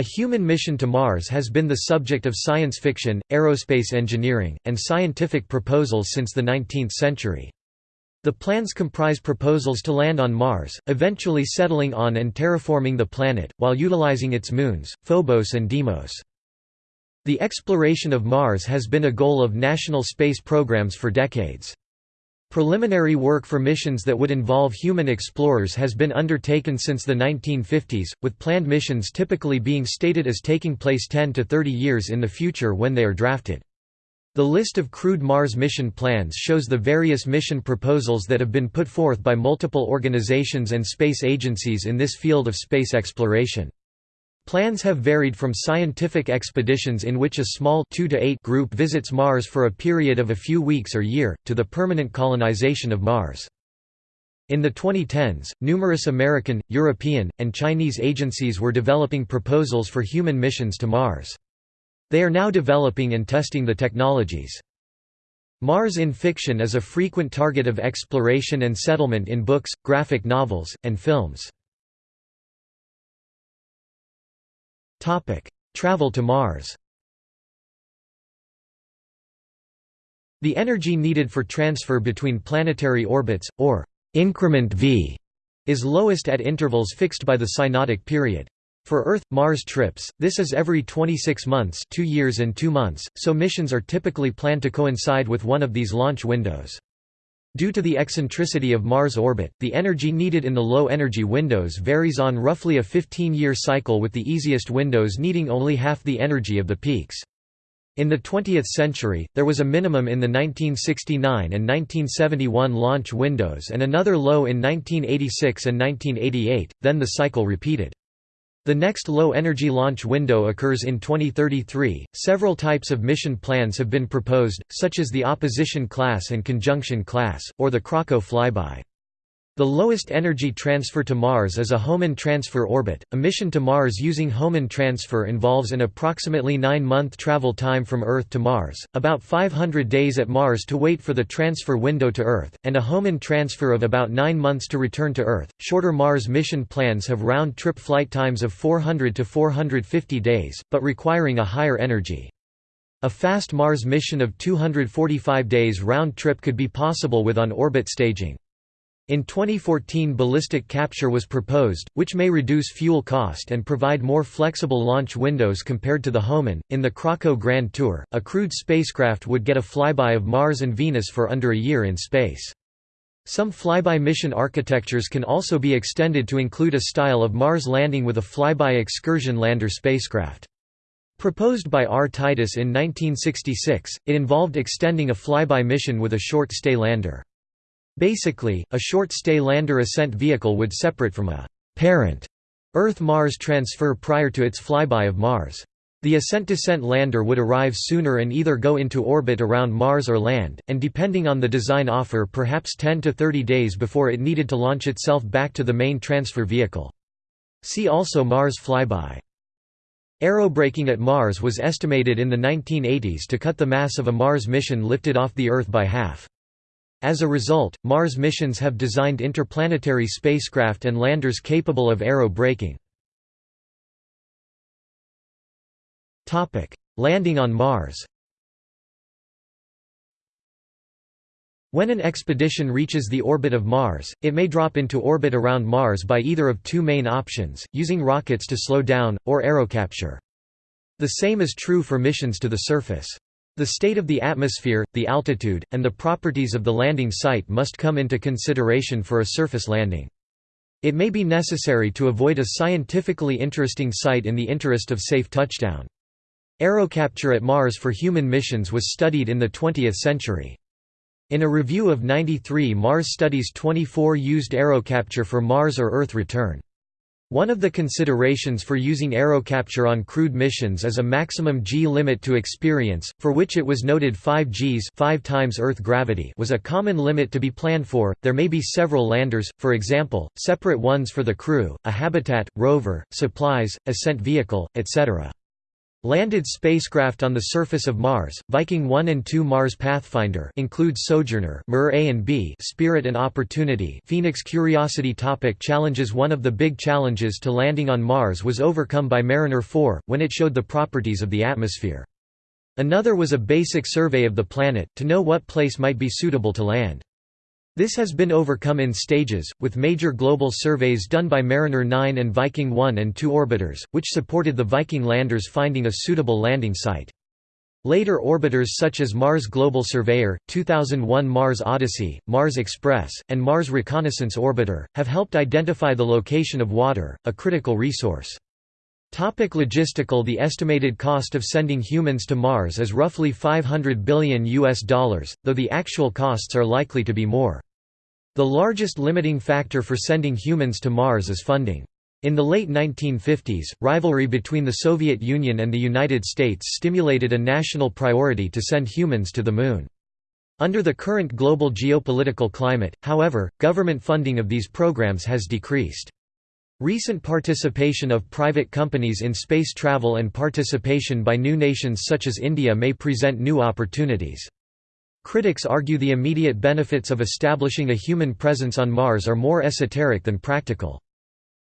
A human mission to Mars has been the subject of science fiction, aerospace engineering, and scientific proposals since the 19th century. The plans comprise proposals to land on Mars, eventually settling on and terraforming the planet, while utilizing its moons, Phobos and Deimos. The exploration of Mars has been a goal of national space programs for decades. Preliminary work for missions that would involve human explorers has been undertaken since the 1950s, with planned missions typically being stated as taking place 10 to 30 years in the future when they are drafted. The list of crewed Mars mission plans shows the various mission proposals that have been put forth by multiple organizations and space agencies in this field of space exploration. Plans have varied from scientific expeditions in which a small 2 to 8 group visits Mars for a period of a few weeks or year, to the permanent colonization of Mars. In the 2010s, numerous American, European, and Chinese agencies were developing proposals for human missions to Mars. They are now developing and testing the technologies. Mars in fiction is a frequent target of exploration and settlement in books, graphic novels, and films. Topic: Travel to Mars. The energy needed for transfer between planetary orbits, or increment v, is lowest at intervals fixed by the synodic period. For Earth-Mars trips, this is every 26 months 2 years and 2 months, so missions are typically planned to coincide with one of these launch windows. Due to the eccentricity of Mars' orbit, the energy needed in the low-energy windows varies on roughly a 15-year cycle with the easiest windows needing only half the energy of the peaks. In the 20th century, there was a minimum in the 1969 and 1971 launch windows and another low in 1986 and 1988, then the cycle repeated. The next low-energy launch window occurs in 2033. Several types of mission plans have been proposed, such as the opposition class and conjunction class, or the Crocco flyby. The lowest energy transfer to Mars is a Hohmann transfer orbit. A mission to Mars using Hohmann transfer involves an approximately 9-month travel time from Earth to Mars, about 500 days at Mars to wait for the transfer window to Earth, and a Hohmann transfer of about 9 months to return to Earth. Shorter Mars mission plans have round-trip flight times of 400 to 450 days, but requiring a higher energy. A fast Mars mission of 245 days round trip could be possible with on-orbit staging. In 2014 ballistic capture was proposed, which may reduce fuel cost and provide more flexible launch windows compared to the Hohmann. In the Crocco Grand Tour, a crewed spacecraft would get a flyby of Mars and Venus for under a year in space. Some flyby mission architectures can also be extended to include a style of Mars landing with a flyby excursion lander spacecraft. Proposed by R. Titus in 1966, it involved extending a flyby mission with a short-stay lander. Basically, a short-stay lander ascent vehicle would separate from a parent Earth-Mars transfer prior to its flyby of Mars. The ascent-descent lander would arrive sooner and either go into orbit around Mars or land, and depending on the design offer perhaps 10 to 30 days before it needed to launch itself back to the main transfer vehicle. See also Mars flyby. Aerobraking at Mars was estimated in the 1980s to cut the mass of a Mars mission lifted off the Earth by half. As a result, Mars missions have designed interplanetary spacecraft and landers capable of aero braking. Landing on Mars When an expedition reaches the orbit of Mars, it may drop into orbit around Mars by either of two main options, using rockets to slow down, or aerocapture. The same is true for missions to the surface. The state of the atmosphere, the altitude, and the properties of the landing site must come into consideration for a surface landing. It may be necessary to avoid a scientifically interesting site in the interest of safe touchdown. Aerocapture at Mars for human missions was studied in the 20th century. In a review of 93 Mars studies 24 used aerocapture for Mars or Earth return. One of the considerations for using aerocapture on crewed missions is a maximum g limit to experience, for which it was noted 5 g's 5 times Earth gravity was a common limit to be planned for. There may be several landers, for example, separate ones for the crew, a habitat, rover, supplies, ascent vehicle, etc. Landed spacecraft on the surface of Mars, Viking 1 and 2 Mars Pathfinder include Sojourner MER A and B, Spirit and Opportunity Phoenix Curiosity topic Challenges One of the big challenges to landing on Mars was overcome by Mariner 4, when it showed the properties of the atmosphere. Another was a basic survey of the planet, to know what place might be suitable to land. This has been overcome in stages, with major global surveys done by Mariner 9 and Viking 1 and 2 orbiters, which supported the Viking landers finding a suitable landing site. Later orbiters such as Mars Global Surveyor, 2001 Mars Odyssey, Mars Express, and Mars Reconnaissance Orbiter, have helped identify the location of water, a critical resource. Topic logistical The estimated cost of sending humans to Mars is roughly 500 billion US dollars, though the actual costs are likely to be more. The largest limiting factor for sending humans to Mars is funding. In the late 1950s, rivalry between the Soviet Union and the United States stimulated a national priority to send humans to the Moon. Under the current global geopolitical climate, however, government funding of these programs has decreased. Recent participation of private companies in space travel and participation by new nations such as India may present new opportunities. Critics argue the immediate benefits of establishing a human presence on Mars are more esoteric than practical.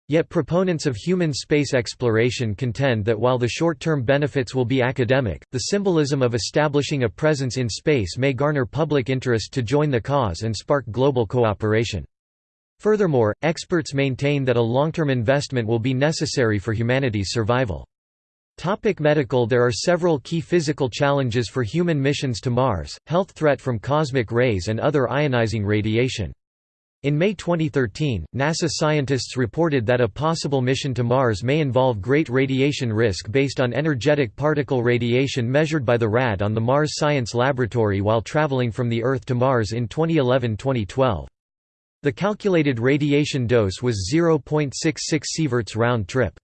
Yet proponents of human space exploration contend that while the short-term benefits will be academic, the symbolism of establishing a presence in space may garner public interest to join the cause and spark global cooperation. Furthermore, experts maintain that a long-term investment will be necessary for humanity's survival. Topic medical There are several key physical challenges for human missions to Mars, health threat from cosmic rays and other ionizing radiation. In May 2013, NASA scientists reported that a possible mission to Mars may involve great radiation risk based on energetic particle radiation measured by the RAD on the Mars Science Laboratory while traveling from the Earth to Mars in 2011–2012. The calculated radiation dose was 0.66 sieverts round trip.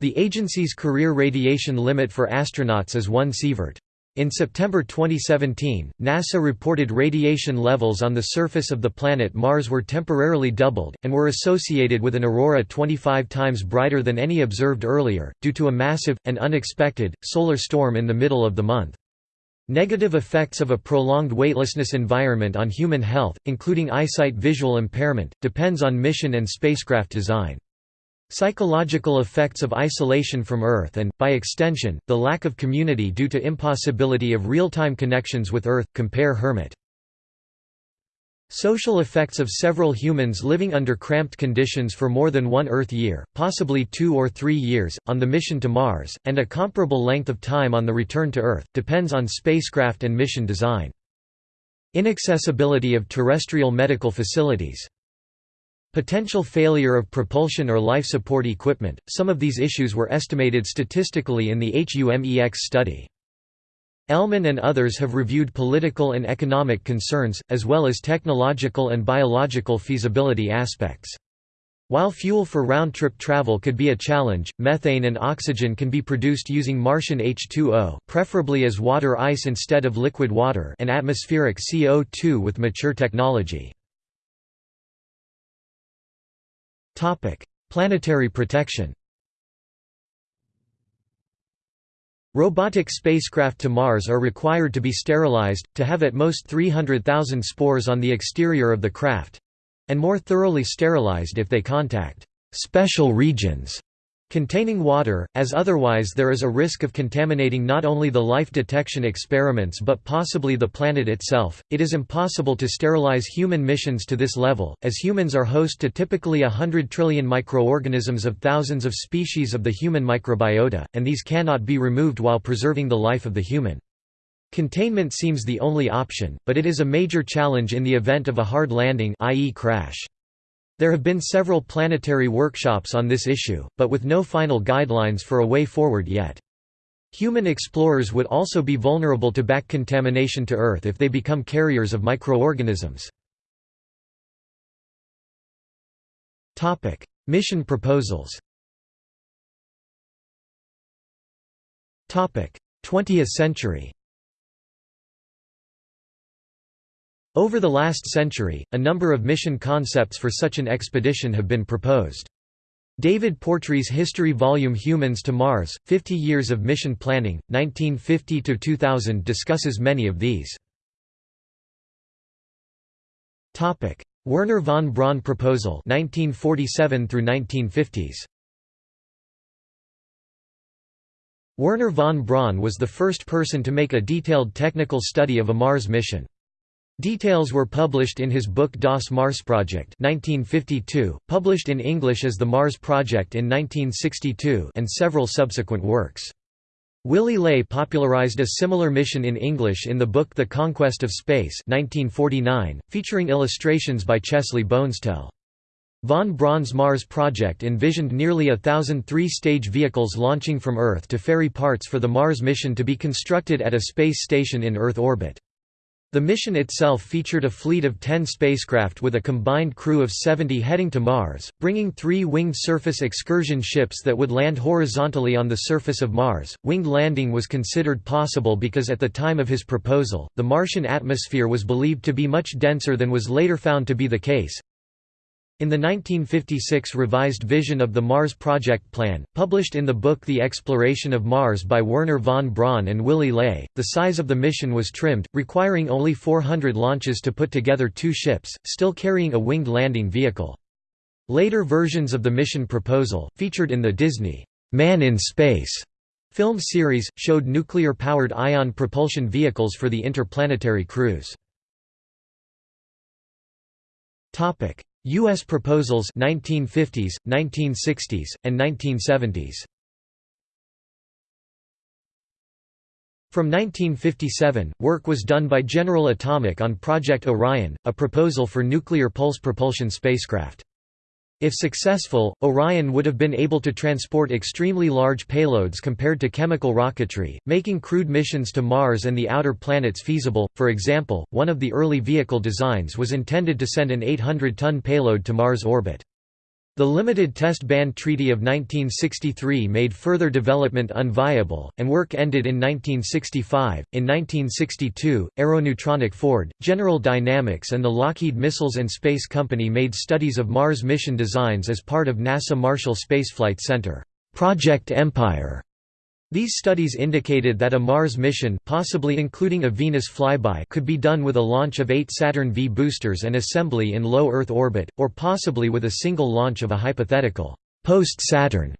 The agency's career radiation limit for astronauts is 1 sievert. In September 2017, NASA reported radiation levels on the surface of the planet Mars were temporarily doubled, and were associated with an aurora 25 times brighter than any observed earlier, due to a massive, and unexpected, solar storm in the middle of the month. Negative effects of a prolonged weightlessness environment on human health, including eyesight visual impairment, depends on mission and spacecraft design. Psychological effects of isolation from Earth and, by extension, the lack of community due to impossibility of real-time connections with Earth, compare Hermit. Social effects of several humans living under cramped conditions for more than one Earth year, possibly two or three years, on the mission to Mars, and a comparable length of time on the return to Earth, depends on spacecraft and mission design. Inaccessibility of terrestrial medical facilities. Potential failure of propulsion or life support equipment, some of these issues were estimated statistically in the HUMEX study. Ehlmann and others have reviewed political and economic concerns, as well as technological and biological feasibility aspects. While fuel for round-trip travel could be a challenge, methane and oxygen can be produced using Martian H2O preferably as water ice instead of liquid water and atmospheric CO2 with mature technology. Planetary protection Robotic spacecraft to Mars are required to be sterilized, to have at most 300,000 spores on the exterior of the craft—and more thoroughly sterilized if they contact «special regions» containing water, as otherwise there is a risk of contaminating not only the life detection experiments but possibly the planet itself. It is impossible to sterilize human missions to this level, as humans are host to typically a hundred trillion microorganisms of thousands of species of the human microbiota, and these cannot be removed while preserving the life of the human. Containment seems the only option, but it is a major challenge in the event of a hard landing i.e. crash. There have been several planetary workshops on this issue, but with no final guidelines for a way forward yet. Human explorers would also be vulnerable to back contamination to Earth if they become carriers of microorganisms. Mission proposals 20th century Over the last century, a number of mission concepts for such an expedition have been proposed. David Portree's History Volume Humans to Mars, 50 Years of Mission Planning, 1950–2000 discusses many of these. Wernher von Braun proposal 1947 through 1950s. Wernher von Braun was the first person to make a detailed technical study of a Mars mission. Details were published in his book Das Marsprojekt 1952, published in English as The Mars Project in 1962 and several subsequent works. Willy Ley popularized a similar mission in English in the book The Conquest of Space 1949, featuring illustrations by Chesley Bonestell. Von Braun's Mars project envisioned nearly a thousand three-stage vehicles launching from Earth to ferry parts for the Mars mission to be constructed at a space station in Earth orbit. The mission itself featured a fleet of 10 spacecraft with a combined crew of 70 heading to Mars, bringing three winged surface excursion ships that would land horizontally on the surface of Mars. Winged landing was considered possible because at the time of his proposal, the Martian atmosphere was believed to be much denser than was later found to be the case, in the 1956 revised vision of the Mars Project Plan, published in the book The Exploration of Mars by Wernher von Braun and Willy Ley, the size of the mission was trimmed, requiring only 400 launches to put together two ships, still carrying a winged landing vehicle. Later versions of the mission proposal, featured in the Disney Man in Space film series, showed nuclear-powered ion propulsion vehicles for the interplanetary cruise. U.S. proposals 1950s, 1960s, and 1970s. From 1957, work was done by General Atomic on Project Orion, a proposal for nuclear pulse propulsion spacecraft. If successful, Orion would have been able to transport extremely large payloads compared to chemical rocketry, making crewed missions to Mars and the outer planets feasible. For example, one of the early vehicle designs was intended to send an 800 ton payload to Mars orbit. The Limited Test Ban Treaty of 1963 made further development unviable, and work ended in 1965. In 1962, Aeronutronic Ford, General Dynamics, and the Lockheed Missiles and Space Company made studies of Mars mission designs as part of NASA Marshall Spaceflight Center. Project Empire these studies indicated that a Mars mission possibly including a Venus flyby could be done with a launch of eight Saturn V boosters and assembly in low Earth orbit, or possibly with a single launch of a hypothetical post-Saturn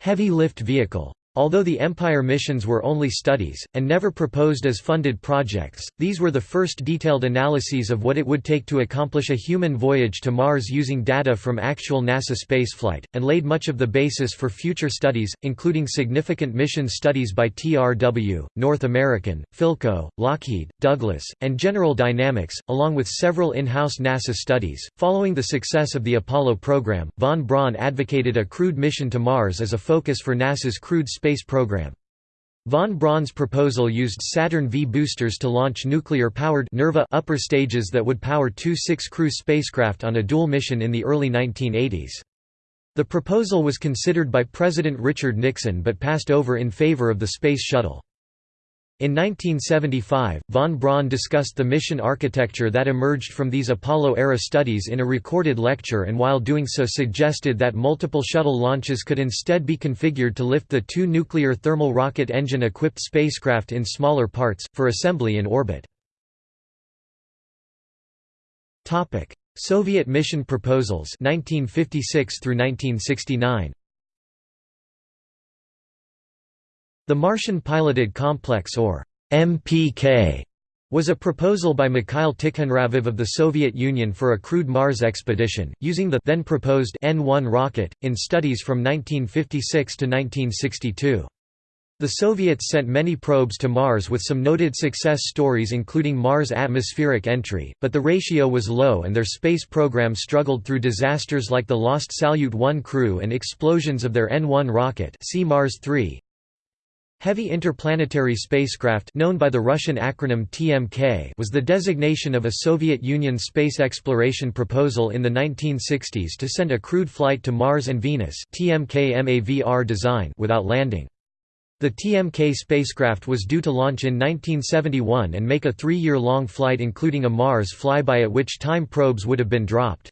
heavy lift vehicle. Although the Empire missions were only studies, and never proposed as funded projects, these were the first detailed analyses of what it would take to accomplish a human voyage to Mars using data from actual NASA spaceflight, and laid much of the basis for future studies, including significant mission studies by TRW, North American, Philco, Lockheed, Douglas, and General Dynamics, along with several in-house NASA studies. Following the success of the Apollo program, von Braun advocated a crewed mission to Mars as a focus for NASA's crewed program. Von Braun's proposal used Saturn V boosters to launch nuclear-powered Nerva upper stages that would power two six-crew spacecraft on a dual mission in the early 1980s. The proposal was considered by President Richard Nixon but passed over in favor of the Space Shuttle. In 1975, von Braun discussed the mission architecture that emerged from these Apollo-era studies in a recorded lecture and while doing so suggested that multiple shuttle launches could instead be configured to lift the two nuclear thermal rocket engine-equipped spacecraft in smaller parts, for assembly in orbit. Soviet mission proposals 1956 through 1969 The Martian Piloted Complex or MPK was a proposal by Mikhail Tikhonravov of the Soviet Union for a crewed Mars expedition, using the then proposed N-1 rocket, in studies from 1956 to 1962. The Soviets sent many probes to Mars with some noted success stories including Mars atmospheric entry, but the ratio was low and their space program struggled through disasters like the lost Salyut 1 crew and explosions of their N-1 rocket see Mars 3, Heavy Interplanetary Spacecraft known by the Russian acronym TMK was the designation of a Soviet Union space exploration proposal in the 1960s to send a crewed flight to Mars and Venus TMK-MAVR design without landing. The TMK spacecraft was due to launch in 1971 and make a three-year-long flight including a Mars flyby at which time probes would have been dropped.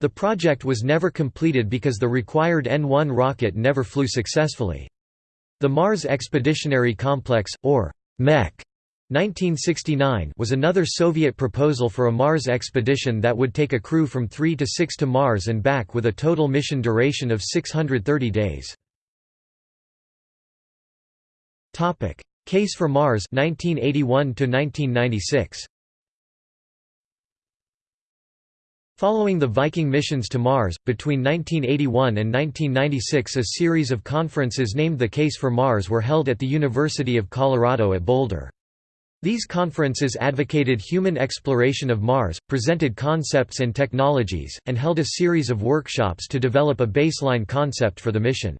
The project was never completed because the required N-1 rocket never flew successfully. The Mars Expeditionary Complex, or MEC, 1969 was another Soviet proposal for a Mars expedition that would take a crew from 3 to 6 to Mars and back with a total mission duration of 630 days. Case for Mars 1981 1996 Following the Viking missions to Mars, between 1981 and 1996 a series of conferences named the Case for Mars were held at the University of Colorado at Boulder. These conferences advocated human exploration of Mars, presented concepts and technologies, and held a series of workshops to develop a baseline concept for the mission.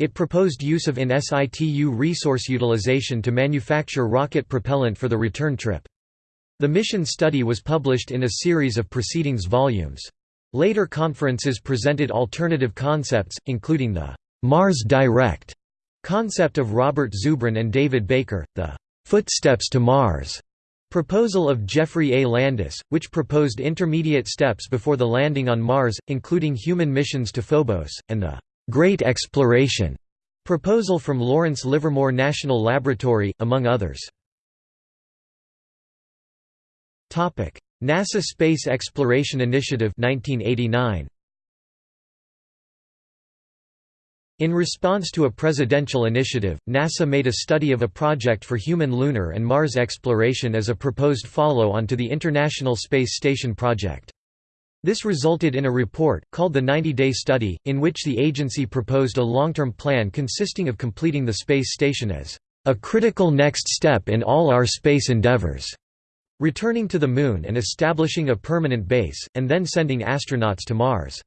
It proposed use of in situ resource utilization to manufacture rocket propellant for the return trip. The mission study was published in a series of proceedings volumes. Later conferences presented alternative concepts, including the Mars Direct concept of Robert Zubrin and David Baker, the Footsteps to Mars proposal of Geoffrey A. Landis, which proposed intermediate steps before the landing on Mars, including human missions to Phobos, and the Great Exploration proposal from Lawrence Livermore National Laboratory, among others. NASA Space Exploration Initiative 1989. In response to a presidential initiative, NASA made a study of a project for human lunar and Mars exploration as a proposed follow-on to the International Space Station project. This resulted in a report, called the 90-Day Study, in which the agency proposed a long-term plan consisting of completing the space station as a critical next step in all our space endeavors returning to the Moon and establishing a permanent base, and then sending astronauts to Mars.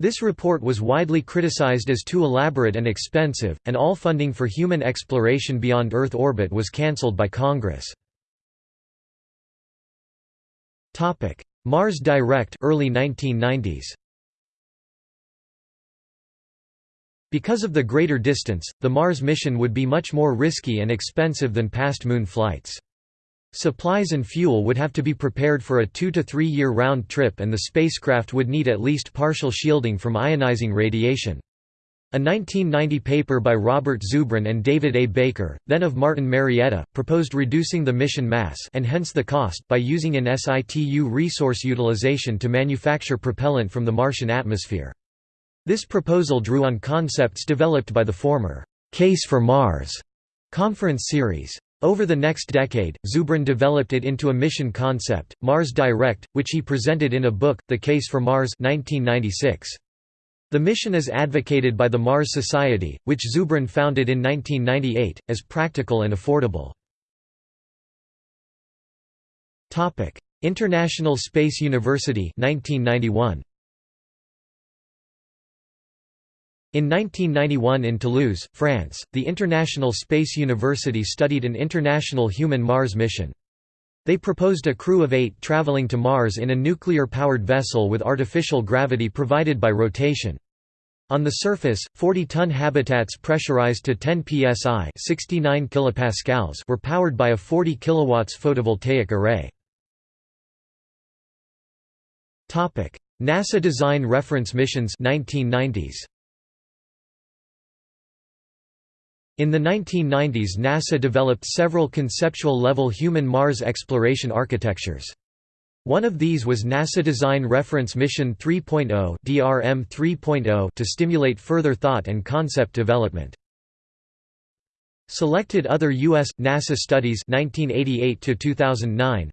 This report was widely criticized as too elaborate and expensive, and all funding for human exploration beyond Earth orbit was cancelled by Congress. Mars Direct early 1990s. Because of the greater distance, the Mars mission would be much more risky and expensive than past Moon flights. Supplies and fuel would have to be prepared for a two to three year round trip and the spacecraft would need at least partial shielding from ionizing radiation. A 1990 paper by Robert Zubrin and David A. Baker, then of Martin Marietta, proposed reducing the mission mass and hence the cost by using an situ resource utilization to manufacture propellant from the Martian atmosphere. This proposal drew on concepts developed by the former «Case for Mars» conference series. Over the next decade, Zubrin developed it into a mission concept, Mars Direct, which he presented in a book, The Case for Mars 1996. The mission is advocated by the Mars Society, which Zubrin founded in 1998, as practical and affordable. International Space University 1991. In 1991 in Toulouse, France, the International Space University studied an international human Mars mission. They proposed a crew of eight traveling to Mars in a nuclear-powered vessel with artificial gravity provided by rotation. On the surface, 40-ton habitats pressurized to 10 psi 69 kilopascals were powered by a 40 kilowatts photovoltaic array. NASA Design Reference Missions 1990s. In the 1990s NASA developed several conceptual-level human Mars exploration architectures. One of these was NASA Design Reference Mission 3.0 (DRM 3.0) to stimulate further thought and concept development. Selected other U.S. NASA studies 1988 to 2009.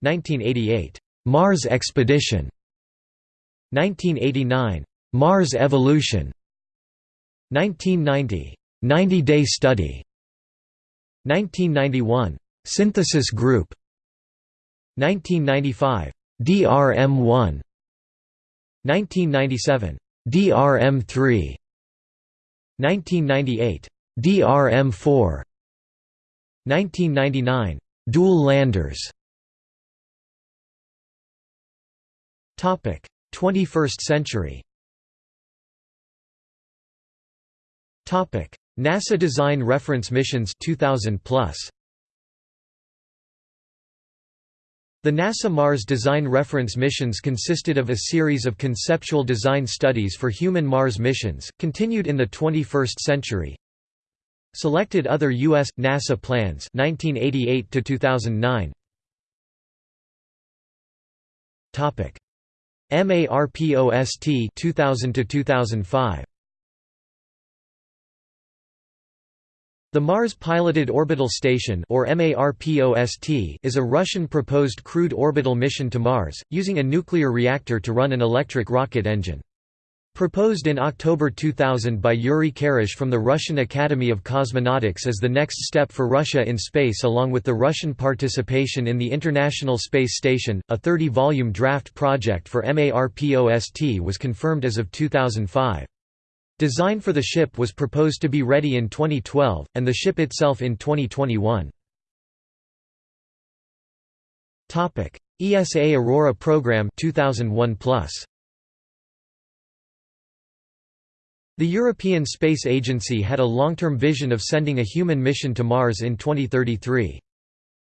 1988 Mars Expedition. 1989 Mars Evolution. 1990 90-Day Study. 1991 Synthesis Group. 1995 DRM1 1997 DRM3 1998 DRM4 1999 Dual landers. Topic. 21st century NASA Design Reference Missions 2000 plus. The NASA Mars Design Reference Missions consisted of a series of conceptual design studies for human Mars missions, continued in the 21st century. Selected other U.S. NASA plans 1988 to 2009. Topic: MARPOST 2000 to 2005. The Mars Piloted Orbital Station or MARPOST is a Russian proposed crewed orbital mission to Mars, using a nuclear reactor to run an electric rocket engine. Proposed in October 2000 by Yuri Karash from the Russian Academy of Cosmonautics as the next step for Russia in space along with the Russian participation in the International Space Station, a 30-volume draft project for MARPOST was confirmed as of 2005. Design for the ship was proposed to be ready in 2012, and the ship itself in 2021. ESA Aurora program 2001 plus. The European Space Agency had a long-term vision of sending a human mission to Mars in 2033.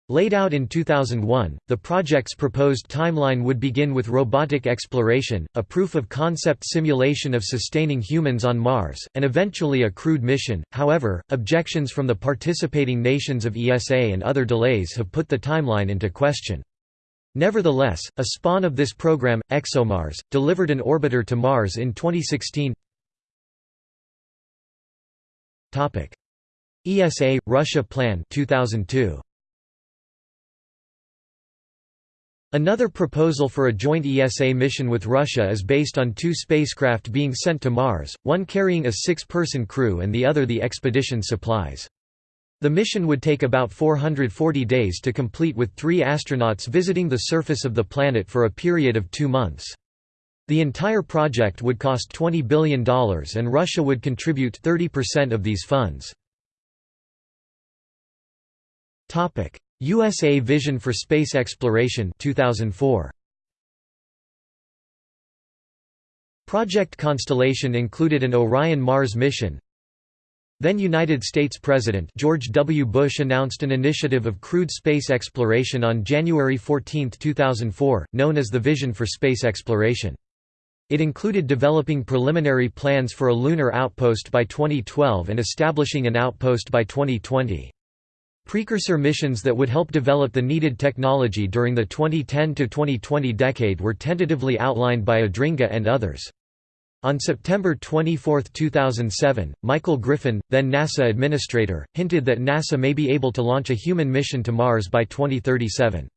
Laid out in 2001, the project's proposed timeline would begin with robotic exploration, a proof-of-concept simulation of sustaining humans on Mars, and eventually a crewed mission. However, objections from the participating nations of ESA and other delays have put the timeline into question. Nevertheless, a spawn of this program, ExoMars, delivered an orbiter to Mars in 2016. Topic: ESA Russia Plan 2002 Another proposal for a joint ESA mission with Russia is based on two spacecraft being sent to Mars, one carrying a six-person crew and the other the expedition supplies. The mission would take about 440 days to complete with three astronauts visiting the surface of the planet for a period of two months. The entire project would cost $20 billion and Russia would contribute 30% of these funds. USA Vision for Space Exploration 2004. Project Constellation included an Orion Mars mission. Then United States President George W. Bush announced an initiative of crewed space exploration on January 14, 2004, known as the Vision for Space Exploration. It included developing preliminary plans for a lunar outpost by 2012 and establishing an outpost by 2020. Precursor missions that would help develop the needed technology during the 2010–2020 decade were tentatively outlined by Adringa and others. On September 24, 2007, Michael Griffin, then NASA administrator, hinted that NASA may be able to launch a human mission to Mars by 2037.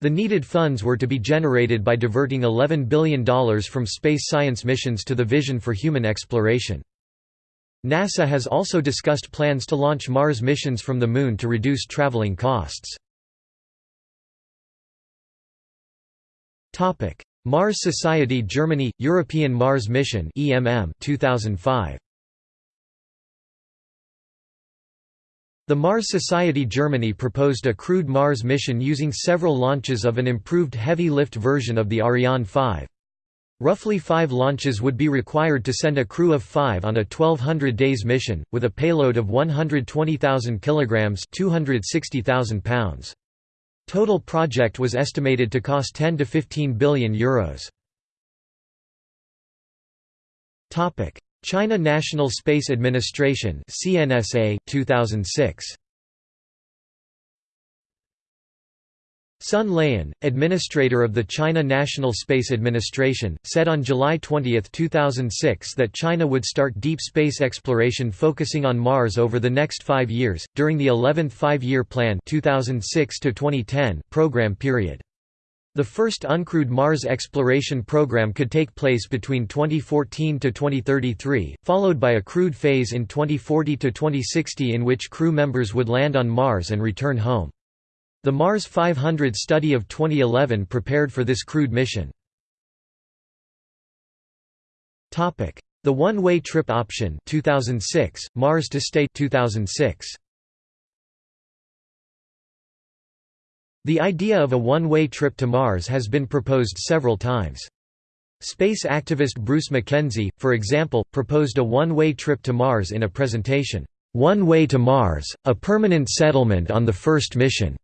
The needed funds were to be generated by diverting $11 billion from space science missions to the Vision for Human Exploration. NASA has also discussed plans to launch Mars missions from the Moon to reduce traveling costs. Mars Society Germany – European Mars Mission 2005. The Mars Society Germany proposed a crewed Mars mission using several launches of an improved heavy-lift version of the Ariane 5. Roughly five launches would be required to send a crew of five on a 1200 days mission, with a payload of 120,000 kilograms (260,000 pounds). Total project was estimated to cost 10 to 15 billion euros. China National Space Administration (CNSA) 2006. Sun Laiyan, administrator of the China National Space Administration, said on July 20, 2006 that China would start deep space exploration focusing on Mars over the next five years, during the 11th Five-Year Plan 2006 program period. The first uncrewed Mars exploration program could take place between 2014 to 2033, followed by a crewed phase in 2040 to 2060 in which crew members would land on Mars and return home. The Mars 500 study of 2011 prepared for this crewed mission. The one-way trip option 2006, Mars to Stay 2006. The idea of a one-way trip to Mars has been proposed several times. Space activist Bruce McKenzie, for example, proposed a one-way trip to Mars in a presentation, One Way to Mars, a Permanent Settlement on the First Mission.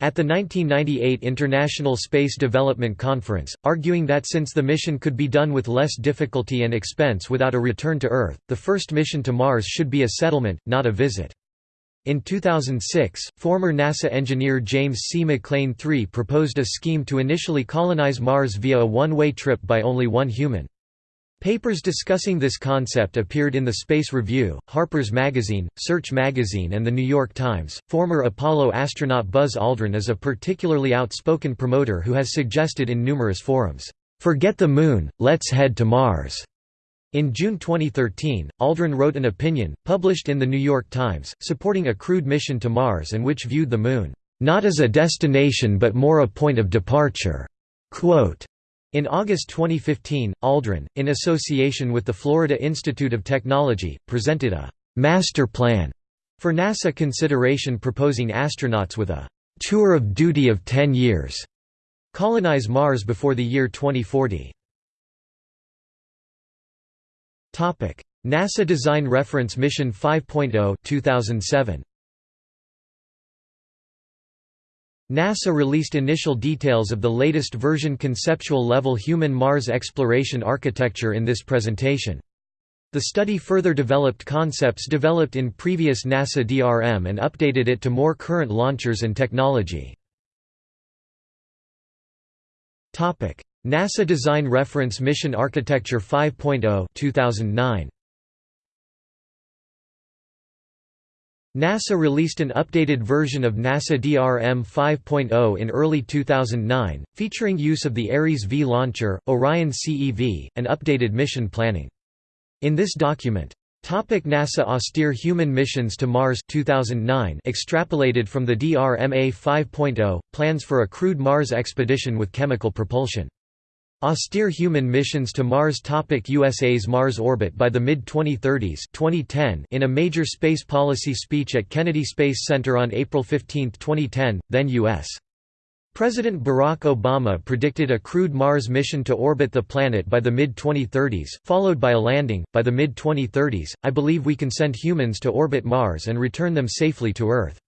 At the 1998 International Space Development Conference, arguing that since the mission could be done with less difficulty and expense without a return to Earth, the first mission to Mars should be a settlement, not a visit. In 2006, former NASA engineer James C. McLane III proposed a scheme to initially colonize Mars via a one-way trip by only one human. Papers discussing this concept appeared in the Space Review, Harper's Magazine, Search Magazine, and The New York Times. Former Apollo astronaut Buzz Aldrin is a particularly outspoken promoter who has suggested in numerous forums, Forget the Moon, let's head to Mars. In June 2013, Aldrin wrote an opinion, published in The New York Times, supporting a crewed mission to Mars and which viewed the Moon, not as a destination but more a point of departure. Quote, in August 2015, Aldrin, in association with the Florida Institute of Technology, presented a «master plan» for NASA consideration proposing astronauts with a «tour of duty of 10 years» colonize Mars before the year 2040. NASA Design Reference Mission 5.0 2007. NASA released initial details of the latest version conceptual-level human Mars exploration architecture in this presentation. The study further developed concepts developed in previous NASA DRM and updated it to more current launchers and technology. NASA Design Reference Mission Architecture 5.0 2009. NASA released an updated version of NASA DRM 5.0 in early 2009, featuring use of the Ares V launcher, Orion CEV, and updated mission planning. In this document, Topic NASA Austere Human Missions to Mars 2009 extrapolated from the DRMA 5.0, plans for a crewed Mars expedition with chemical propulsion. Austere human missions to Mars topic USA's Mars orbit by the mid-2030s 2010 In a major space policy speech at Kennedy Space Center on April 15, 2010, then U.S. President Barack Obama predicted a crewed Mars mission to orbit the planet by the mid-2030s, followed by a landing. By the mid-2030s, I believe we can send humans to orbit Mars and return them safely to Earth.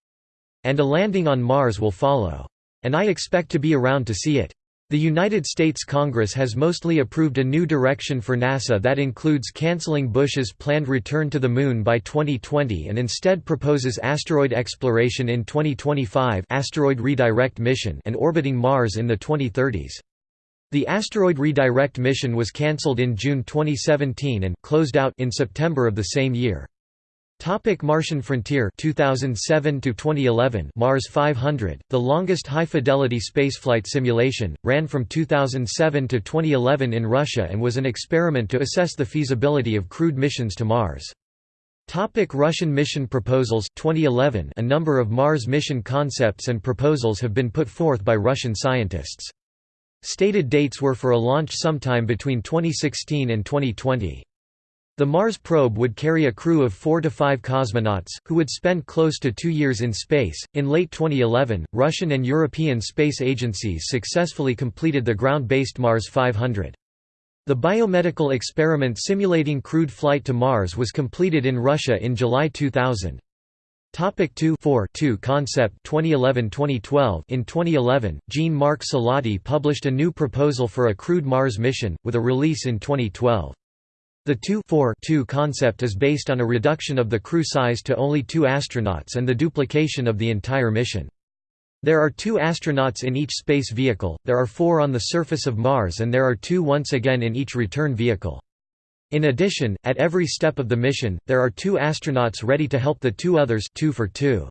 And a landing on Mars will follow. And I expect to be around to see it. The United States Congress has mostly approved a new direction for NASA that includes canceling Bush's planned return to the Moon by 2020 and instead proposes asteroid exploration in 2025 asteroid redirect mission and orbiting Mars in the 2030s. The asteroid redirect mission was cancelled in June 2017 and closed out in September of the same year. Topic Martian Frontier 2007 to 2011 Mars 500 the longest high-fidelity spaceflight simulation ran from 2007 to 2011 in Russia and was an experiment to assess the feasibility of crewed missions to Mars. Topic Russian mission proposals 2011 A number of Mars mission concepts and proposals have been put forth by Russian scientists. Stated dates were for a launch sometime between 2016 and 2020 the Mars probe would carry a crew of four to five cosmonauts, who would spend close to two years in space. In late 2011, Russian and European space agencies successfully completed the ground based Mars 500. The biomedical experiment simulating crewed flight to Mars was completed in Russia in July 2000. Topic 2 4 2 Concept 2011-2012 In 2011, Jean-Marc Salotti published a new proposal for a crewed Mars mission, with a release in 2012. The 2-4-2 concept is based on a reduction of the crew size to only two astronauts and the duplication of the entire mission. There are two astronauts in each space vehicle, there are four on the surface of Mars and there are two once again in each return vehicle. In addition, at every step of the mission, there are two astronauts ready to help the two others two for two.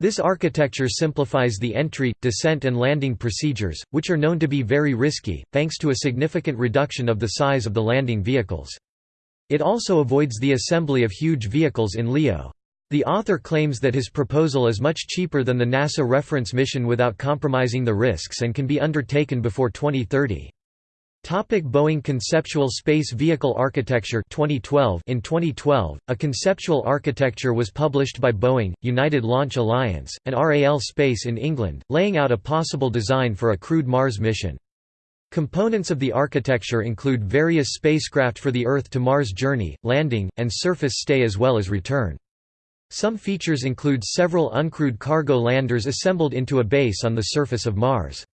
This architecture simplifies the entry, descent and landing procedures, which are known to be very risky, thanks to a significant reduction of the size of the landing vehicles. It also avoids the assembly of huge vehicles in LEO. The author claims that his proposal is much cheaper than the NASA reference mission without compromising the risks and can be undertaken before 2030. Topic Boeing Conceptual Space Vehicle Architecture 2012 In 2012, a conceptual architecture was published by Boeing, United Launch Alliance, and RAL Space in England, laying out a possible design for a crewed Mars mission. Components of the architecture include various spacecraft for the Earth to Mars journey, landing, and surface stay as well as return. Some features include several uncrewed cargo landers assembled into a base on the surface of Mars.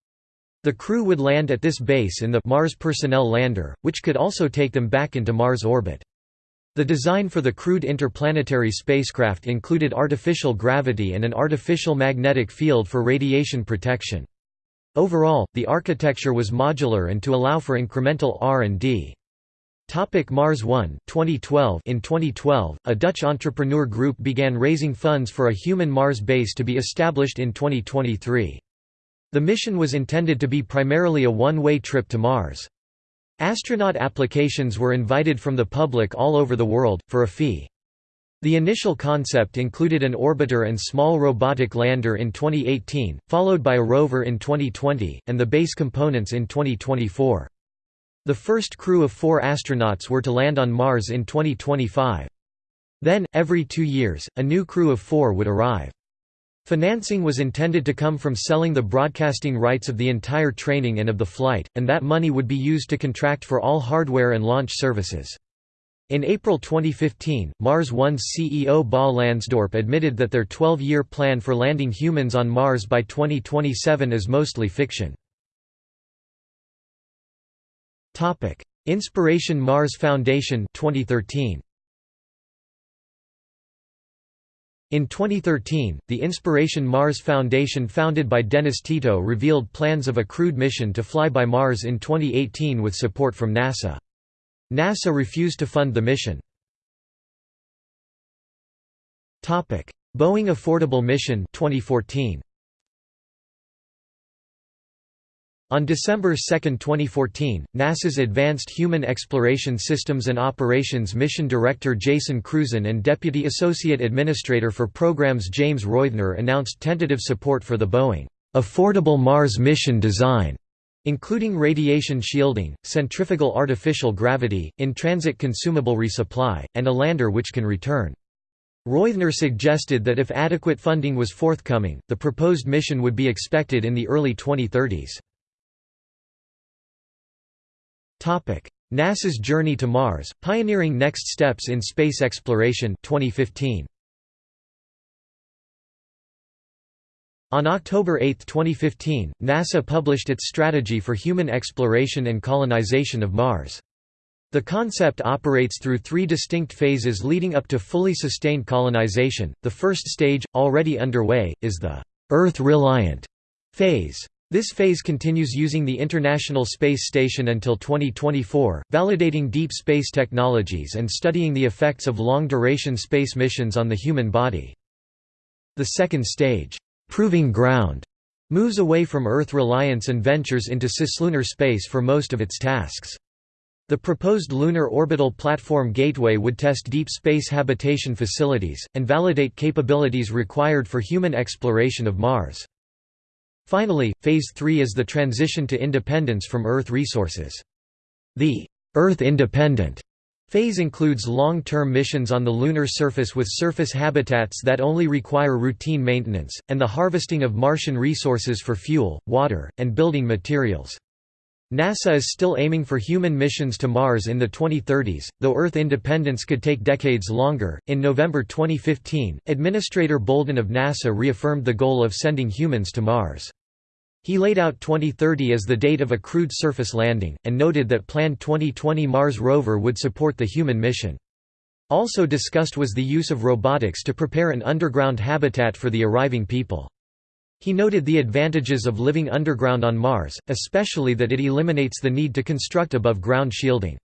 The crew would land at this base in the Mars Personnel Lander, which could also take them back into Mars orbit. The design for the crewed interplanetary spacecraft included artificial gravity and an artificial magnetic field for radiation protection. Overall, the architecture was modular and to allow for incremental R&D. Topic Mars One 2012 In 2012, a Dutch entrepreneur group began raising funds for a human Mars base to be established in 2023. The mission was intended to be primarily a one-way trip to Mars. Astronaut applications were invited from the public all over the world, for a fee. The initial concept included an orbiter and small robotic lander in 2018, followed by a rover in 2020, and the base components in 2024. The first crew of four astronauts were to land on Mars in 2025. Then, every two years, a new crew of four would arrive. Financing was intended to come from selling the broadcasting rights of the entire training and of the flight, and that money would be used to contract for all hardware and launch services. In April 2015, Mars One's CEO Bas Lansdorp admitted that their 12-year plan for landing humans on Mars by 2027 is mostly fiction. Inspiration Mars Foundation 2013. In 2013, the Inspiration Mars Foundation founded by Dennis Tito revealed plans of a crewed mission to fly by Mars in 2018 with support from NASA. NASA refused to fund the mission. Boeing Affordable Mission 2014. On December 2, 2014, NASA's Advanced Human Exploration Systems and Operations Mission Director Jason Crusan and Deputy Associate Administrator for Programs James Reuther announced tentative support for the Boeing Affordable Mars mission design, including radiation shielding, centrifugal artificial gravity, in-transit consumable resupply, and a lander which can return. Reuther suggested that if adequate funding was forthcoming, the proposed mission would be expected in the early 2030s. NASA's Journey to Mars, Pioneering Next Steps in Space Exploration 2015. On October 8, 2015, NASA published its strategy for human exploration and colonization of Mars. The concept operates through three distinct phases leading up to fully sustained colonization. The first stage, already underway, is the Earth reliant phase. This phase continues using the International Space Station until 2024, validating deep space technologies and studying the effects of long-duration space missions on the human body. The second stage, Proving Ground, moves away from Earth reliance and ventures into cislunar space for most of its tasks. The proposed Lunar Orbital Platform Gateway would test deep space habitation facilities, and validate capabilities required for human exploration of Mars. Finally, Phase 3 is the transition to independence from Earth resources. The Earth independent phase includes long-term missions on the lunar surface with surface habitats that only require routine maintenance, and the harvesting of Martian resources for fuel, water, and building materials. NASA is still aiming for human missions to Mars in the 2030s, though Earth independence could take decades longer. In November 2015, Administrator Bolden of NASA reaffirmed the goal of sending humans to Mars. He laid out 2030 as the date of a crewed surface landing, and noted that planned 2020 Mars rover would support the human mission. Also discussed was the use of robotics to prepare an underground habitat for the arriving people. He noted the advantages of living underground on Mars, especially that it eliminates the need to construct above-ground shielding.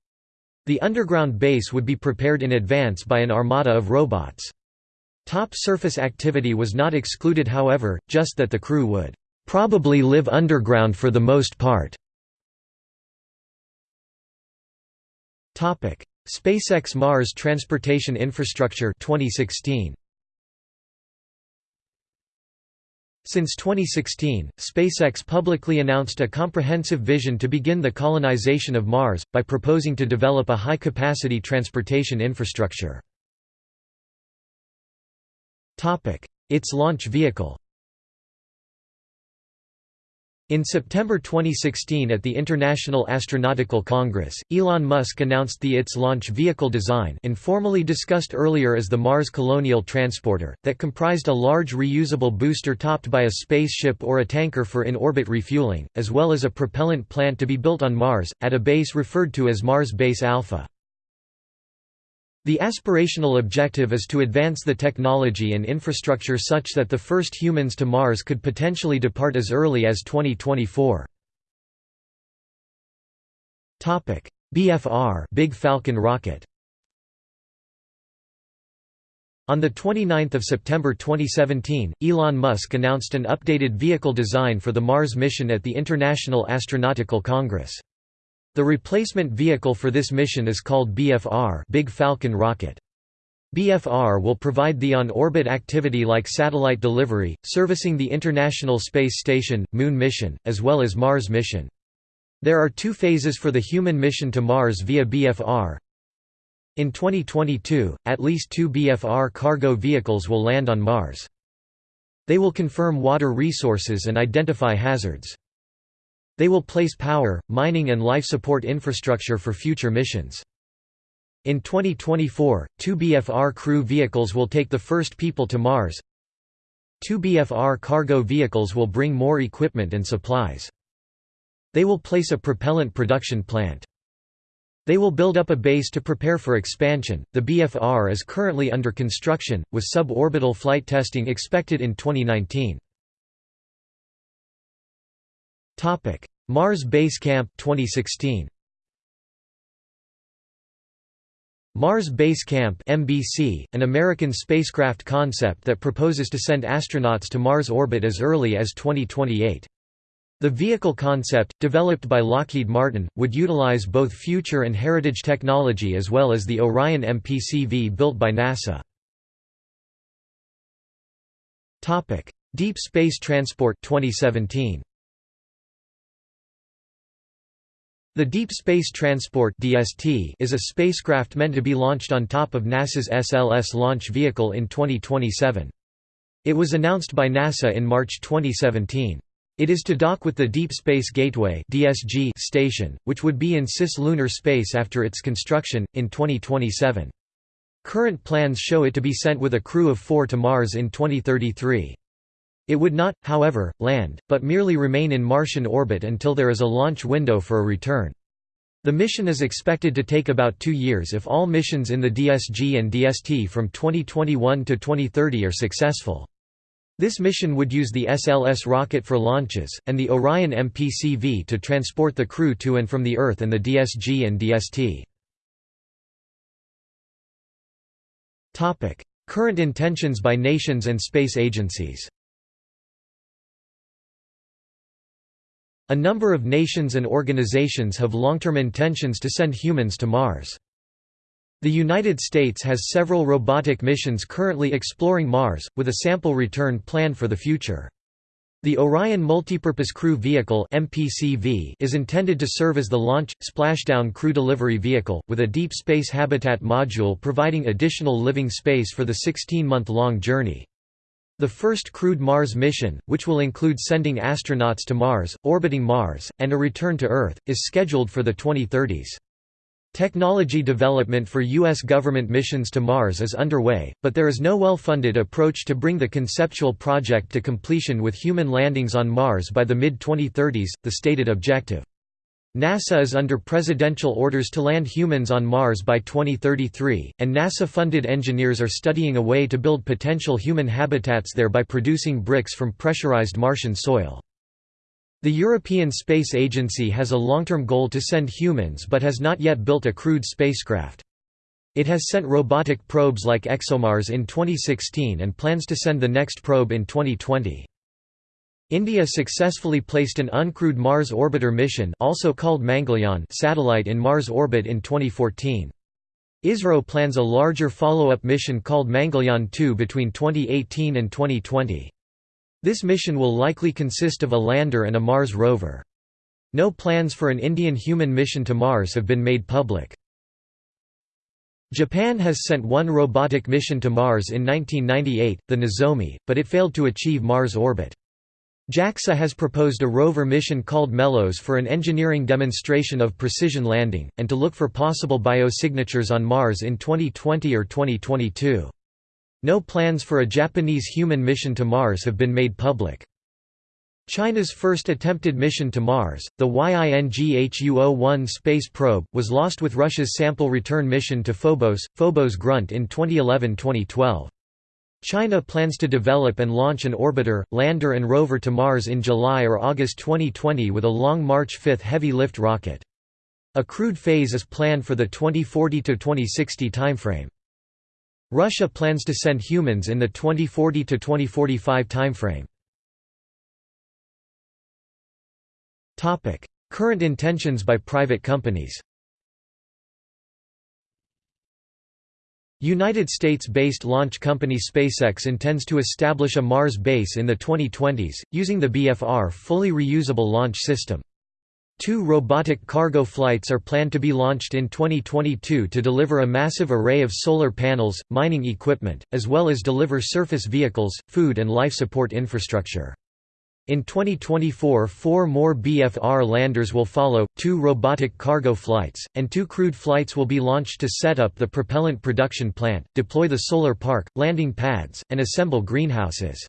The underground base would be prepared in advance by an armada of robots. Top surface activity was not excluded however, just that the crew would "...probably live underground for the most part." SpaceX Mars Transportation Infrastructure 2016. Since 2016, SpaceX publicly announced a comprehensive vision to begin the colonization of Mars, by proposing to develop a high-capacity transportation infrastructure. Its launch vehicle In September 2016 at the International Astronautical Congress, Elon Musk announced the ITS launch vehicle design informally discussed earlier as the Mars Colonial Transporter, that comprised a large reusable booster topped by a spaceship or a tanker for in-orbit refueling, as well as a propellant plant to be built on Mars, at a base referred to as Mars Base Alpha. The aspirational objective is to advance the technology and infrastructure such that the first humans to Mars could potentially depart as early as 2024. Topic: BFR Big Falcon rocket On 29 September 2017, Elon Musk announced an updated vehicle design for the Mars mission at the International Astronautical Congress. The replacement vehicle for this mission is called BFR Big Falcon rocket. BFR will provide the on-orbit activity like satellite delivery, servicing the International Space Station, Moon mission, as well as Mars mission. There are two phases for the human mission to Mars via BFR. In 2022, at least two BFR cargo vehicles will land on Mars. They will confirm water resources and identify hazards. They will place power, mining and life support infrastructure for future missions. In 2024, two BFR crew vehicles will take the first people to Mars. Two BFR cargo vehicles will bring more equipment and supplies. They will place a propellant production plant. They will build up a base to prepare for expansion. The BFR is currently under construction, with suborbital flight testing expected in 2019. Topic: Mars Base Camp 2016. Mars Base Camp (MBC), an American spacecraft concept that proposes to send astronauts to Mars orbit as early as 2028. The vehicle concept, developed by Lockheed Martin, would utilize both future and heritage technology as well as the Orion MPCV built by NASA. Deep Space Transport 2017. The Deep Space Transport (DST) is a spacecraft meant to be launched on top of NASA's SLS launch vehicle in 2027. It was announced by NASA in March 2017. It is to dock with the Deep Space Gateway (DSG) station, which would be in cislunar space after its construction in 2027. Current plans show it to be sent with a crew of 4 to Mars in 2033. It would not, however, land, but merely remain in Martian orbit until there is a launch window for a return. The mission is expected to take about two years if all missions in the DSG and DST from 2021 to 2030 are successful. This mission would use the SLS rocket for launches, and the Orion MPCV to transport the crew to and from the Earth and the DSG and DST. Current intentions by nations and space agencies A number of nations and organizations have long-term intentions to send humans to Mars. The United States has several robotic missions currently exploring Mars, with a sample return planned for the future. The Orion Multipurpose Crew Vehicle is intended to serve as the launch, splashdown crew delivery vehicle, with a deep space habitat module providing additional living space for the 16-month-long journey. The first crewed Mars mission, which will include sending astronauts to Mars, orbiting Mars, and a return to Earth, is scheduled for the 2030s. Technology development for U.S. government missions to Mars is underway, but there is no well-funded approach to bring the conceptual project to completion with human landings on Mars by the mid-2030s, the stated objective. NASA is under presidential orders to land humans on Mars by 2033, and NASA-funded engineers are studying a way to build potential human habitats there by producing bricks from pressurized Martian soil. The European Space Agency has a long-term goal to send humans but has not yet built a crewed spacecraft. It has sent robotic probes like ExoMars in 2016 and plans to send the next probe in 2020. India successfully placed an uncrewed Mars orbiter mission also called Mangalyaan satellite in Mars orbit in 2014. ISRO plans a larger follow-up mission called Mangalyaan 2 between 2018 and 2020. This mission will likely consist of a lander and a Mars rover. No plans for an Indian human mission to Mars have been made public. Japan has sent one robotic mission to Mars in 1998, the Nozomi, but it failed to achieve Mars orbit. JAXA has proposed a rover mission called MELOS for an engineering demonstration of precision landing, and to look for possible biosignatures on Mars in 2020 or 2022. No plans for a Japanese human mission to Mars have been made public. China's first attempted mission to Mars, the YINGHUO-01 space probe, was lost with Russia's sample return mission to Phobos, Phobos Grunt in 2011–2012. China plans to develop and launch an orbiter, lander and rover to Mars in July or August 2020 with a Long March 5 heavy-lift rocket. A crewed phase is planned for the 2040–2060 timeframe. Russia plans to send humans in the 2040–2045 timeframe. Current intentions by private companies United States-based launch company SpaceX intends to establish a Mars base in the 2020s, using the BFR fully reusable launch system. Two robotic cargo flights are planned to be launched in 2022 to deliver a massive array of solar panels, mining equipment, as well as deliver surface vehicles, food and life support infrastructure. In 2024 four more BFR landers will follow, two robotic cargo flights, and two crewed flights will be launched to set up the propellant production plant, deploy the solar park, landing pads, and assemble greenhouses.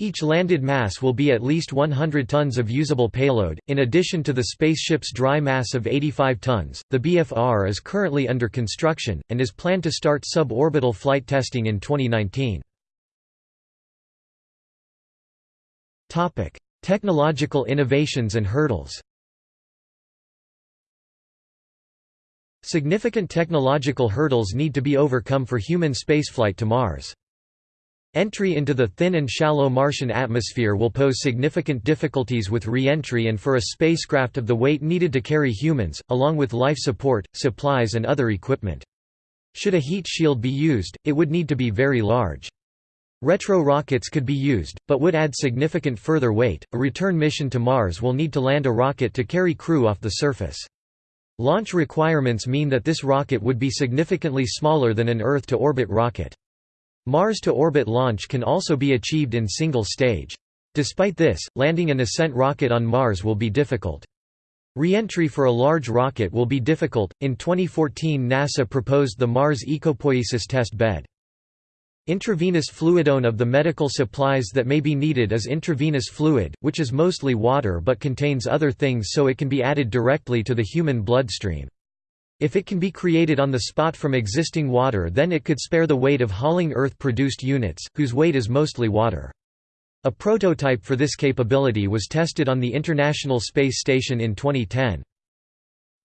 Each landed mass will be at least 100 tons of usable payload. In addition to the spaceship's dry mass of 85 tons, the BFR is currently under construction, and is planned to start suborbital flight testing in 2019. Topic: Technological innovations and hurdles. Significant technological hurdles need to be overcome for human spaceflight to Mars. Entry into the thin and shallow Martian atmosphere will pose significant difficulties with re-entry and for a spacecraft of the weight needed to carry humans, along with life support, supplies and other equipment. Should a heat shield be used, it would need to be very large. Retro rockets could be used, but would add significant further weight. A return mission to Mars will need to land a rocket to carry crew off the surface. Launch requirements mean that this rocket would be significantly smaller than an Earth to orbit rocket. Mars to orbit launch can also be achieved in single stage. Despite this, landing an ascent rocket on Mars will be difficult. Re-entry for a large rocket will be difficult. In 2014, NASA proposed the Mars Ecopoiesis test bed. Intravenous fluidone of the medical supplies that may be needed is intravenous fluid, which is mostly water but contains other things so it can be added directly to the human bloodstream. If it can be created on the spot from existing water then it could spare the weight of hauling Earth-produced units, whose weight is mostly water. A prototype for this capability was tested on the International Space Station in 2010.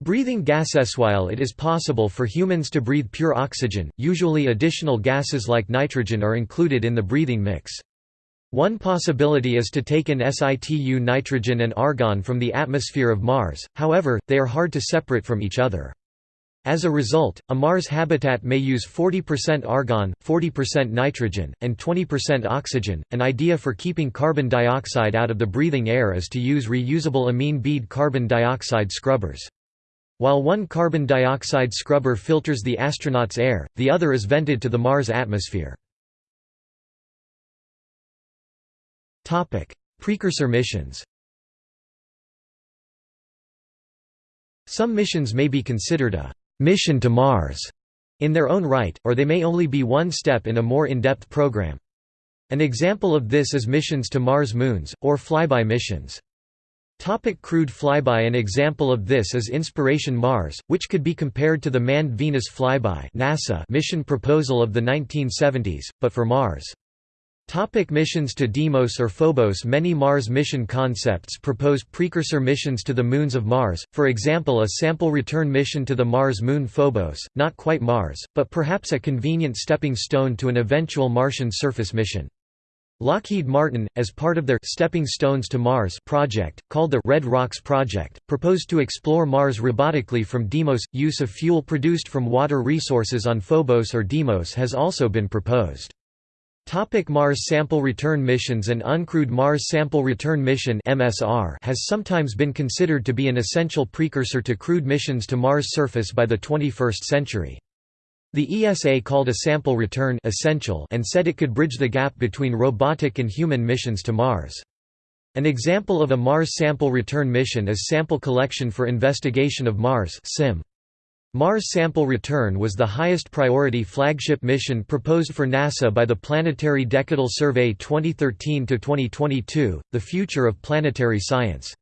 Breathing gases While it is possible for humans to breathe pure oxygen, usually additional gases like nitrogen are included in the breathing mix. One possibility is to take in situ nitrogen and argon from the atmosphere of Mars, however, they are hard to separate from each other. As a result, a Mars habitat may use 40% argon, 40% nitrogen, and 20% oxygen. An idea for keeping carbon dioxide out of the breathing air is to use reusable amine bead carbon dioxide scrubbers. While one carbon dioxide scrubber filters the astronaut's air, the other is vented to the Mars atmosphere. Precursor missions Some missions may be considered a «mission to Mars» in their own right, or they may only be one step in a more in-depth program. An example of this is missions to Mars moons, or flyby missions. Topic crewed flyby An example of this is Inspiration Mars, which could be compared to the manned Venus flyby NASA mission proposal of the 1970s, but for Mars. Topic missions to Deimos or Phobos Many Mars mission concepts propose precursor missions to the moons of Mars, for example a sample return mission to the Mars moon Phobos, not quite Mars, but perhaps a convenient stepping stone to an eventual Martian surface mission. Lockheed Martin, as part of their Stepping Stones to Mars project, called the Red Rocks Project, proposed to explore Mars robotically from Deimos. Use of fuel produced from water resources on Phobos or Deimos has also been proposed. Topic Mars Sample Return Missions An uncrewed Mars Sample Return Mission MSR has sometimes been considered to be an essential precursor to crewed missions to Mars' surface by the 21st century. The ESA called a sample return essential and said it could bridge the gap between robotic and human missions to Mars. An example of a Mars Sample Return mission is Sample Collection for Investigation of Mars SIM. Mars Sample Return was the highest priority flagship mission proposed for NASA by the Planetary Decadal Survey 2013–2022, the future of planetary science.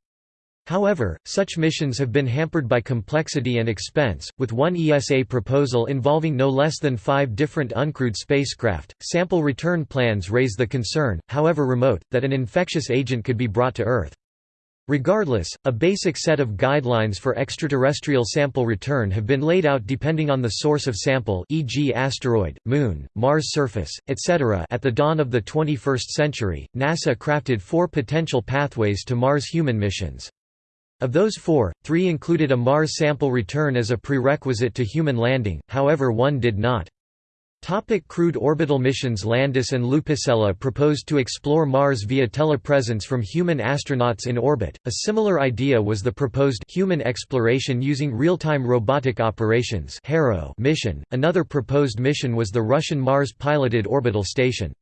However, such missions have been hampered by complexity and expense, with one ESA proposal involving no less than five different uncrewed spacecraft. Sample return plans raise the concern, however remote, that an infectious agent could be brought to Earth. Regardless, a basic set of guidelines for extraterrestrial sample return have been laid out depending on the source of sample e.g. asteroid, moon, Mars surface, etc. At the dawn of the 21st century, NASA crafted four potential pathways to Mars human missions. Of those four, three included a Mars sample return as a prerequisite to human landing, however one did not. Topic crewed orbital missions Landis and Lupisella proposed to explore Mars via telepresence from human astronauts in orbit. A similar idea was the proposed human exploration using real-time robotic operations mission. Another proposed mission was the Russian Mars piloted orbital station.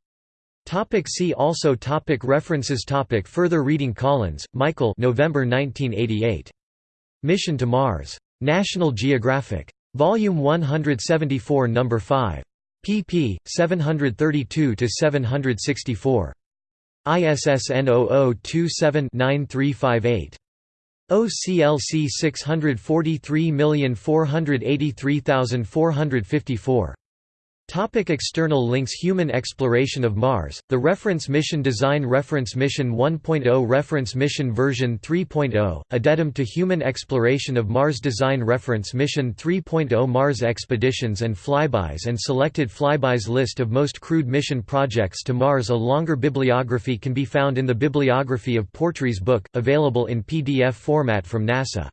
Topic see also topic References topic Further reading Collins, Michael November 1988. Mission to Mars. National Geographic. Volume 174 No. 5. pp. 732–764. ISSN 0027-9358. OCLC 643483454. Topic external links Human exploration of Mars, the Reference Mission Design Reference Mission 1.0 Reference Mission version 3.0, Addendum to Human Exploration of Mars Design Reference Mission 3.0 Mars Expeditions and Flybys and Selected Flybys List of most crewed mission projects to Mars A longer bibliography can be found in the Bibliography of Portree's book, available in PDF format from NASA.